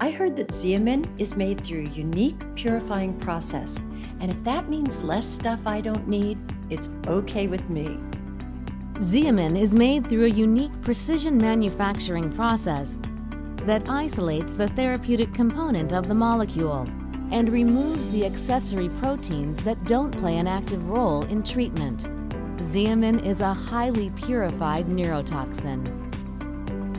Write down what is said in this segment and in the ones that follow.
I heard that Xeomin is made through a unique purifying process, and if that means less stuff I don't need, it's okay with me. Xeomin is made through a unique precision manufacturing process that isolates the therapeutic component of the molecule and removes the accessory proteins that don't play an active role in treatment. Xeomin is a highly purified neurotoxin.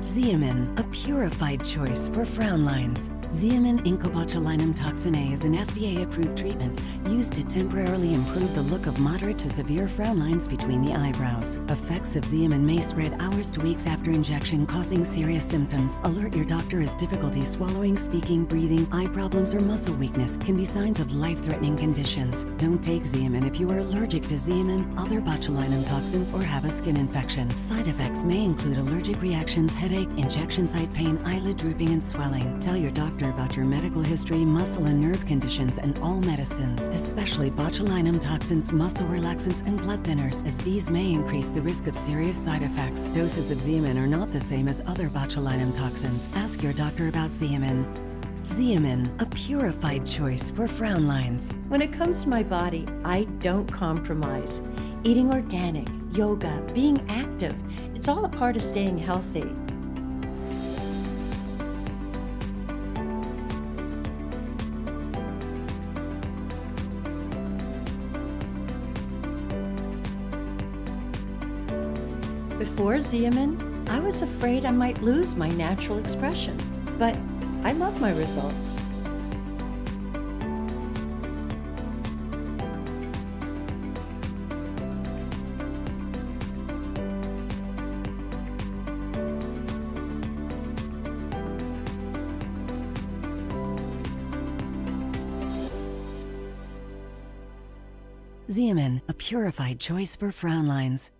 Xeomin, a purified choice for frown lines. Xeomin incobotulinum toxin A is an FDA-approved treatment used to temporarily improve the look of moderate to severe frown lines between the eyebrows. Effects of Xeomin may spread hours to weeks after injection, causing serious symptoms. Alert your doctor as difficulty swallowing, speaking, breathing, eye problems, or muscle weakness can be signs of life-threatening conditions. Don't take Xeomin if you are allergic to Xeomin, other botulinum toxins, or have a skin infection. Side effects may include allergic reactions, headache, injection site pain, eyelid drooping, and swelling. Tell your doctor doctor about your medical history, muscle and nerve conditions, and all medicines, especially botulinum toxins, muscle relaxants, and blood thinners, as these may increase the risk of serious side effects. Doses of Xeomin are not the same as other botulinum toxins. Ask your doctor about Xeomin. Xeomin, a purified choice for frown lines. When it comes to my body, I don't compromise. Eating organic, yoga, being active, it's all a part of staying healthy. Before Xeomin, I was afraid I might lose my natural expression, but I love my results. Xeomin, a purified choice for frown lines.